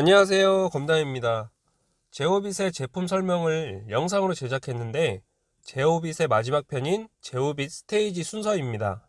안녕하세요. 검담입니다. 제오빗의 제품 설명을 영상으로 제작했는데 제오빗의 마지막 편인 제오빗 스테이지 순서입니다.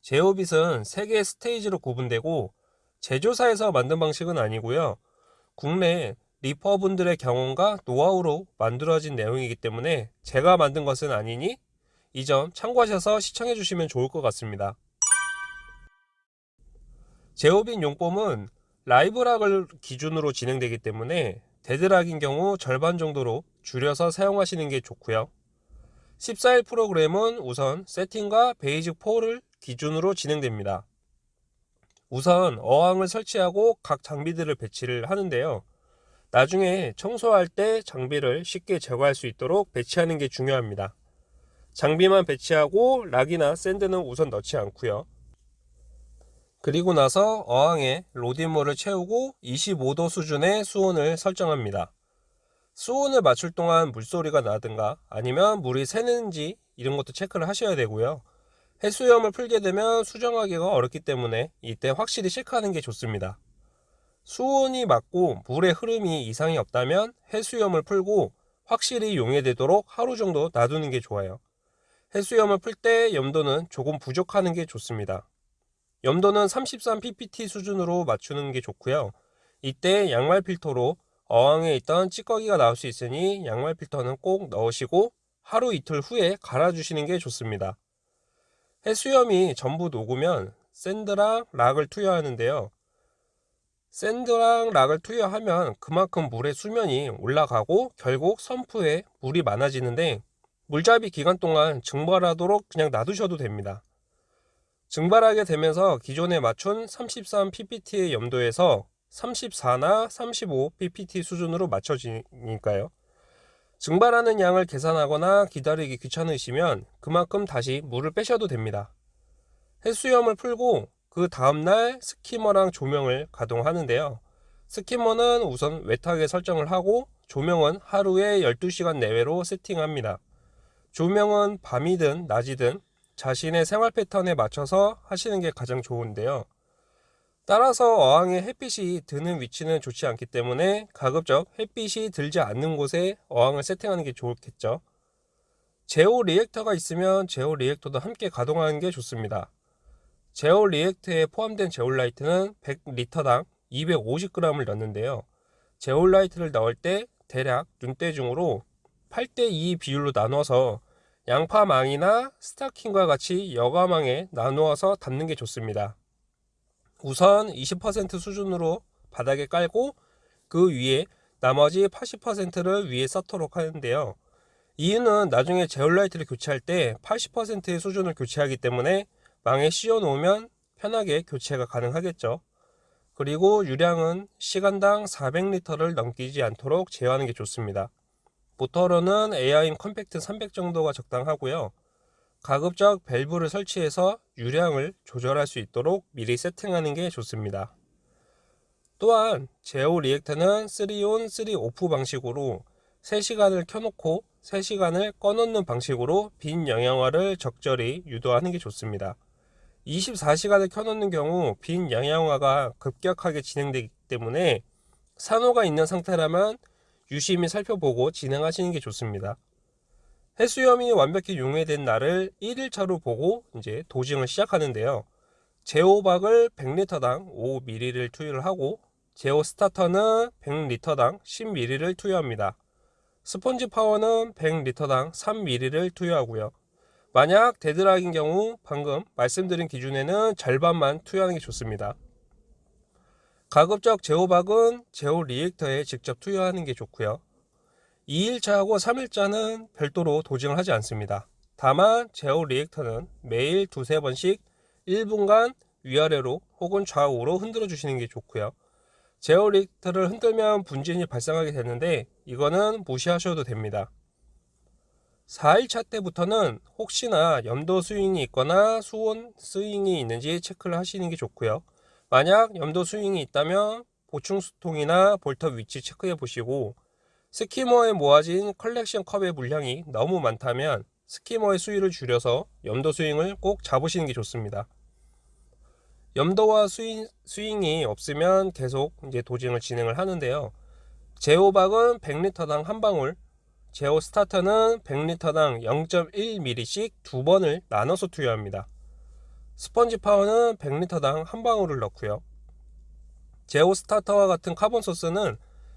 제오빗은 3개의 스테이지로 구분되고 제조사에서 만든 방식은 아니고요. 국내 리퍼분들의 경험과 노하우로 만들어진 내용이기 때문에 제가 만든 것은 아니니 이 점 참고하셔서 시청해 주시면 좋을 것 같습니다. 제오빗 용법은 live rock을 기준으로 진행되기 때문에 dead rock인 경우 절반 정도로 줄여서 사용하시는 게 좋고요. 14일 프로그램은 우선 세팅과 basic 4를 기준으로 진행됩니다. 우선 어항을 설치하고 각 장비들을 배치를 하는데요. 나중에 청소할 때 장비를 쉽게 제거할 수 있도록 배치하는 게 중요합니다. 장비만 배치하고 rock이나 sand는 우선 넣지 않고요 그리고 나서 어항에 로딩물을 채우고 25도 수준의 수온을 설정합니다. 수온을 맞출 동안 물소리가 나든가 아니면 물이 새는지 이런 것도 체크를 하셔야 되고요. 해수염을 풀게 되면 수정하기가 어렵기 때문에 이때 확실히 체크하는 게 좋습니다. 수온이 맞고 물의 흐름이 이상이 없다면 해수염을 풀고 확실히 용해되도록 하루 정도 놔두는 게 좋아요. 해수염을 풀 때 염도는 조금 부족하는 게 좋습니다. 염도는 33ppt 수준으로 맞추는 게 좋고요. 이때 양말 필터로 어항에 있던 찌꺼기가 나올 수 있으니 양말 필터는 꼭 넣으시고 하루 이틀 후에 갈아 주시는 게 좋습니다. 해수염이 전부 녹으면 sand랑 rock을 투여하는데요. sand랑 rock을 투여하면 그만큼 물의 수면이 올라가고 결국 sump에 물이 많아지는데 물잡이 기간 동안 증발하도록 그냥 놔두셔도 됩니다 증발하게 되면서 기존에 맞춘 33ppt의 염도에서 34나 35 ppt 수준으로 맞춰지니까요. 증발하는 양을 계산하거나 기다리기 귀찮으시면 그만큼 다시 물을 빼셔도 됩니다. 해수염을 풀고 그 다음날 스키머랑 조명을 가동하는데요. 스키머는 우선 웨하게 설정을 하고 조명은 하루에 12시간 내외로 세팅합니다. 조명은 밤이든 낮이든 자신의 생활 패턴에 맞춰서 하시는 게 가장 좋은데요. 따라서 어항에 햇빛이 드는 위치는 좋지 않기 때문에 가급적 햇빛이 들지 않는 곳에 어항을 세팅하는 게 좋겠죠. ZEO reactor가 있으면 ZEO reactor도 함께 가동하는 게 좋습니다. ZEO reactor에 포함된 제올라이트는 100리터당 250g을 넣는데요. 제올라이트를 넣을 때 대략 눈대중으로 8대2 비율로 나눠서 양파망이나 스타킹과 같이 여과망에 나누어서 담는 게 좋습니다. 우선 20% 수준으로 바닥에 깔고 그 위에 나머지 80%를 위에 쌓도록 하는데요. 이유는 나중에 제올라이트를 교체할 때 80%의 수준을 교체하기 때문에 망에 씌워 놓으면 편하게 교체가 가능하겠죠. 그리고 유량은 시간당 400리터를 넘기지 않도록 제어하는 게 좋습니다. 모터로는 EHEIM Compact 300 정도가 적당하고요. 가급적 밸브를 설치해서 유량을 조절할 수 있도록 미리 세팅하는 게 좋습니다. 또한 ZEO reactor는 3 on 3 off 방식으로 3시간을 켜놓고 3시간을 꺼놓는 방식으로 빈영양화를 적절히 유도하는 게 좋습니다. 24시간을 켜놓는 경우 빈영양화가 급격하게 진행되기 때문에 산호가 있는 상태라면 유심히 살펴보고 진행하시는 게 좋습니다. 해수염이 완벽히 용해된 날을 1일차로 보고 이제 dosing을 시작하는데요. ZEObak을 100리터당 5ml를 투여를 하고 제호 스타터는 100리터당 10ml를 투여합니다. Sponge Power는 100리터당 3ml를 투여하고요. 만약 dead rock인 경우 방금 말씀드린 기준에는 절반만 투여하는 게 좋습니다. 가급적 ZEObak은 ZEO reactor에 직접 투여하는 게 좋고요. 2일차하고 3일차는 별도로 dosing을 하지 않습니다. 다만 ZEO reactor는 매일 두세 번씩 1분간 위아래로 혹은 좌우로 흔들어 주시는 게 좋고요. ZEO reactor를 흔들면 분진이 발생하게 되는데 이거는 무시하셔도 됩니다. 4일차 때부터는 혹시나 염도 스윙이 있거나 수온 스윙이 있는지 체크를 하시는 게 좋고요 만약 염도 스윙이 있다면 보충수통이나 볼탑 위치 체크해 보시고 skimmer에 모아진 컬렉션 컵의 물량이 너무 많다면 skimmer의 수위를 줄여서 염도 스윙을 꼭 잡으시는 게 좋습니다. 염도와 스윙, 스윙이 없으면 계속 이제 dosing을 진행을 하는데요. ZEObak은 100리터당 한 방울, 제호 스타터는 100리터당 0.1ml씩 두 번을 나눠서 투여합니다. Sponge Power는 100리터당 한 방울을 넣고요. 제호 스타터와 같은 carbon source는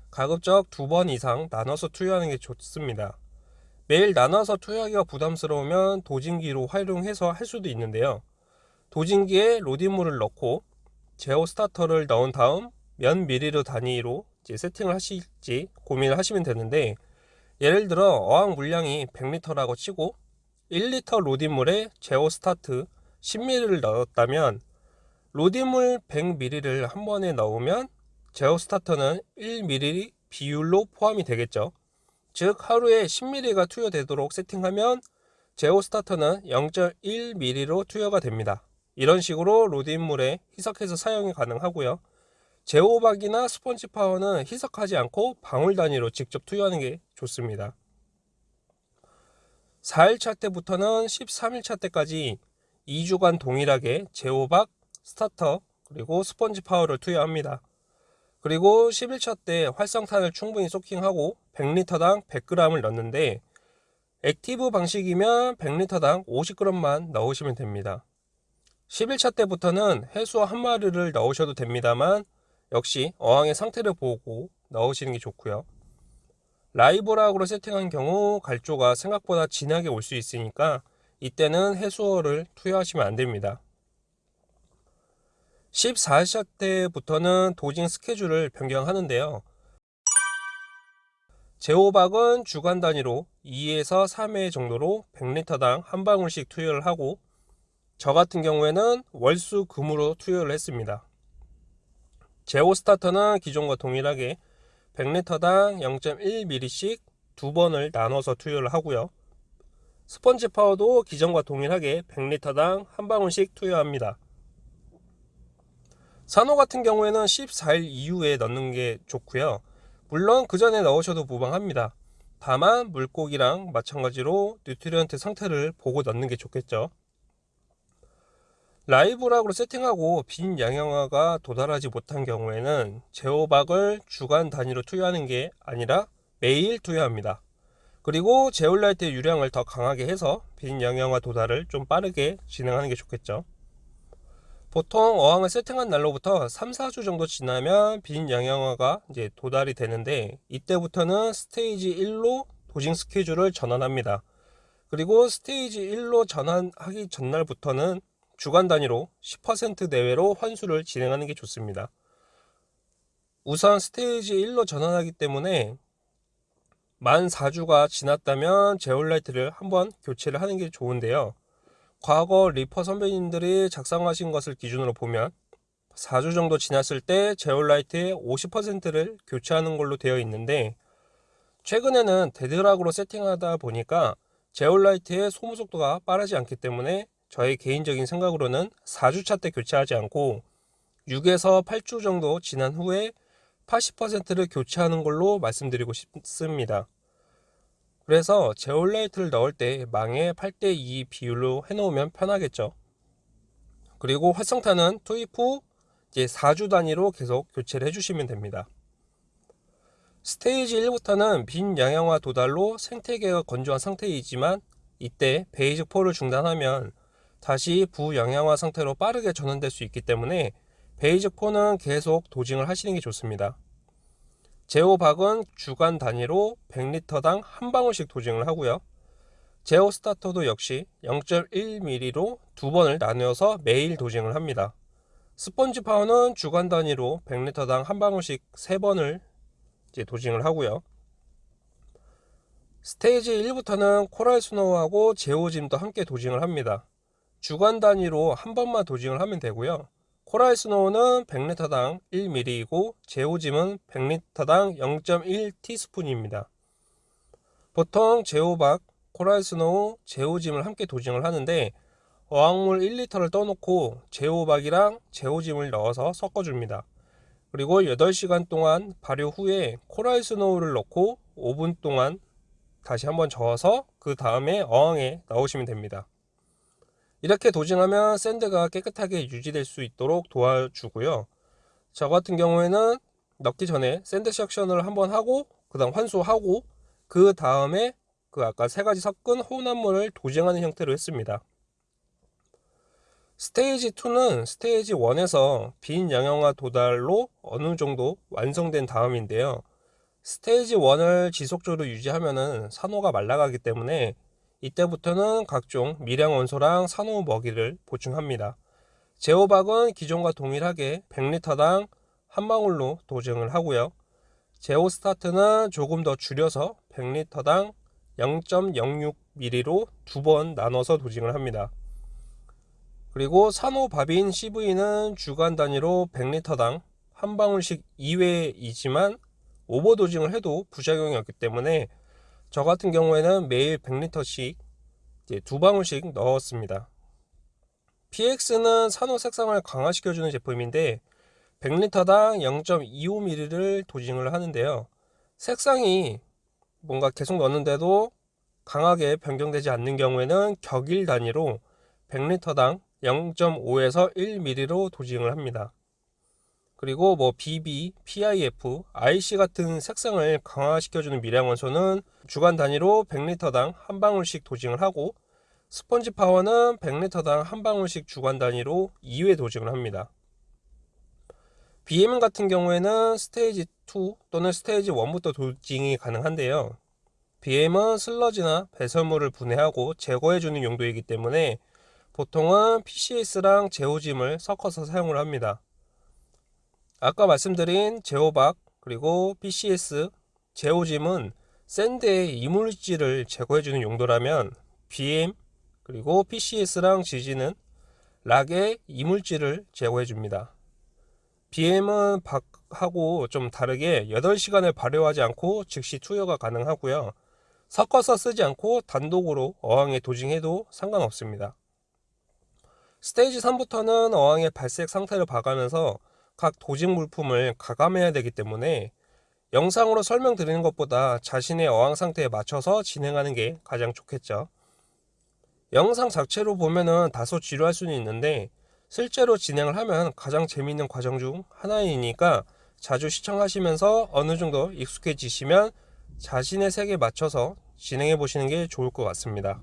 가급적 두 번 이상 나눠서 투여하는 게 좋습니다. 매일 나눠서 투여하기가 부담스러우면 dosing기로 활용해서 할 수도 있는데요. dosing기에 RODI물을 넣고 ZEO starter를 넣은 다음 몇 미리로 단위로 세팅을 하실지 고민을 하시면 되는데 예를 들어 어항 물량이 100리터라고 치고 1리터 RODI물에 ZEO start 10ml를 넣었다면 RODI물 100ml를 한 번에 넣으면 제어 스타터는 1ml 비율로 포함이 되겠죠. 즉 하루에 10ml가 투여되도록 세팅하면 제어 스타터는 0.1ml로 투여가 됩니다. 이런 식으로 RODI물에 희석해서 사용이 가능하고요. ZEObak이나 Sponge Power는 희석하지 않고 방울 단위로 직접 투여하는 게 좋습니다. 4일차 때부터는 13일차 때까지 2주간 동일하게 ZEObak, starter, 그리고 Sponge Power를 투여합니다. 그리고 11차 때 활성탄을 충분히 soaking하고 100리터당 100g을 넣는데 active 방식이면 100리터당 50g만 넣으시면 됩니다. 11차 때부터는 해수어 한 마리를 넣으셔도 됩니다만 역시 어항의 상태를 보고 넣으시는 게 좋고요. 라이브락으로 세팅한 경우 갈조가 생각보다 진하게 올 수 있으니까 이때는 해수어를 투여하시면 안 됩니다. 14차 때부터는 도징 스케줄을 변경하는데요. 제호박은 주간 단위로 2에서 3회 정도로 100리터당 한 방울씩 투여를 하고 저 같은 경우에는 월수 금으로 투여를 했습니다. 제오 스타터는 기존과 동일하게 100리터당 0.1ml씩 두 번을 나눠서 투여를 하고요. Sponge Power도 기존과 동일하게 100리터당 한 방울씩 투여합니다. 산호 같은 경우에는 14일 이후에 넣는 게 좋고요. 물론 그 전에 넣으셔도 무방합니다. 다만 물고기랑 마찬가지로 nutrient 상태를 보고 넣는 게 좋겠죠. 라이브락으로 세팅하고 빈 양형화가 도달하지 못한 경우에는 제호박을 주간 단위로 투여하는 게 아니라 매일 투여합니다. 그리고 제올라이트의 유량을 더 강하게 해서 빈 양형화 도달을 좀 빠르게 진행하는 게 좋겠죠. 보통 어항을 세팅한 날로부터 3, 4주 정도 지나면 빈 양형화가 이제 도달이 되는데 이때부터는 스테이지 1로 도징 스케줄을 전환합니다. 그리고 stage 1로 전환하기 전날부터는 주간 단위로 10% 내외로 환수를 진행하는 게 좋습니다. 우선 stage 1로 전환하기 때문에 만 4주가 지났다면 제올라이트를 한번 교체를 하는 게 좋은데요. 과거 reefer 선배님들이 작성하신 것을 기준으로 보면 4주 정도 지났을 때 제올라이트의 50%를 교체하는 걸로 되어 있는데 최근에는 dead rock으로 세팅하다 보니까 제올라이트의 소모 속도가 빠르지 않기 때문에 저의 개인적인 생각으로는 4주차 때 교체하지 않고 6에서 8주 정도 지난 후에 80%를 교체하는 걸로 말씀드리고 싶습니다. 그래서 제올라이트를 넣을 때 망에 8대2 비율로 해놓으면 편하겠죠. 그리고 활성탄은 투입 후 이제 4주 단위로 계속 교체를 해주시면 됩니다. 스테이지 1부터는 빈영양화 도달로 생태계가 건조한 상태이지만 이때 Basic four를 중단하면 다시 부영양화 상태로 빠르게 전환될 수 있기 때문에 Basic 4는 계속 dosing을 하시는 게 좋습니다. ZEObak은 주간 단위로 100리터당 한 방울씩 dosing을 하고요. 제오 스타터도 역시 0.1ml로 두 번을 나누어서 매일 dosing을 합니다. Sponge Power는 주간 단위로 100리터당 한 방울씩 세 번을 dosing을 하고요. 스테이지 1부터는 Coral Snow하고 ZEOzym도 함께 dosing을 합니다. 주간 단위로 한 번만 dosing을 하면 되고요. Coral Snow는 100리터당 1ml이고 ZEOzym은 100리터당 0.1티스푼입니다. 보통 ZEObak, Coral Snow, ZEOzym을 함께 dosing을 하는데 어항물 1리터를 떠놓고 ZEObak이랑 ZEOzym을 넣어서 섞어줍니다. 그리고 8시간 동안 발효 후에 Coral Snow를 넣고 5분 동안 다시 한번 저어서 그 다음에 어항에 넣으시면 됩니다. 이렇게 dosing하면 sand가 깨끗하게 유지될 수 있도록 도와주고요. 저 같은 경우에는 넣기 전에 sand suction을 한번 하고 그 다음 환수하고 그 다음에 그 아까 세 가지 섞은 혼합물을 도징하는 형태로 했습니다. 스테이지 2는 스테이지 1에서 빈 영양화 도달로 어느 정도 완성된 다음인데요. 스테이지 1을 지속적으로 유지하면 산호가 말라가기 때문에 이때부터는 각종 미량 원소랑 산호 먹이를 보충합니다. 제호박은 기존과 동일하게 100리터당 한 방울로 도증을 하고요. 제호 스타트는 조금 더 줄여서 100리터당 0.06ml로 두 번 나눠서 도징을 합니다. 그리고 산호바빈 CV는 주간 단위로 100리터당 한 방울씩 이외이지만 오버도징을 해도 부작용이 없기 때문에 저 같은 경우에는 매일 100리터씩 두 방울씩 넣었습니다. PX는 산호 색상을 강화시켜주는 제품인데 100리터당 0.25ml를 도징을 하는데요. 색상이 뭔가 계속 넣는데도 강하게 변경되지 않는 경우에는 격일 단위로 100리터당 0.5에서 1ml로 도징을 합니다. 그리고 뭐 BB, PIF, IC 같은 색상을 강화시켜주는 미량 원소는 주간 단위로 100리터당 한 방울씩 도징을 하고 스펀지 파워는 100리터당 한 방울씩 주간 단위로 2회 도징을 합니다. BM 같은 경우에는 스테이지 2 또는 스테이지 1부터 도징이 가능한데요. BM은 슬러지나 배설물을 분해하고 제거해주는 용도이기 때문에 보통은 PCS랑 제오짐을 섞어서 사용을 합니다. 아까 말씀드린 제호박 그리고 PCS, 제오짐은 샌드의 이물질을 제거해주는 용도라면 BM 그리고 PCS랑 지지는 락의 이물질을 제거해줍니다. BM은 박하고 좀 다르게 8시간을 발효하지 않고 즉시 투여가 가능하고요. 섞어서 쓰지 않고 단독으로 어항에 도징해도 상관없습니다. 스테이지 3부터는 어항의 발색 상태를 봐가면서 각 도징 물품을 가감해야 되기 때문에 영상으로 설명드리는 것보다 자신의 어항 상태에 맞춰서 진행하는 게 가장 좋겠죠. 영상 자체로 보면은 다소 지루할 수는 있는데 실제로 진행을 하면 가장 재미있는 과정 중 하나이니까 자주 시청하시면서 어느 정도 익숙해지시면 자신의 색에 맞춰서 진행해 보시는 게 좋을 것 같습니다.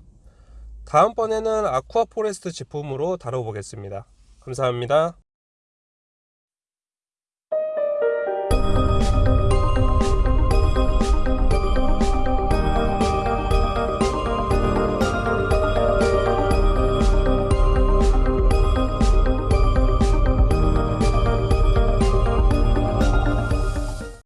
다음번에는 Aquaforest 제품으로 다뤄보겠습니다. 감사합니다.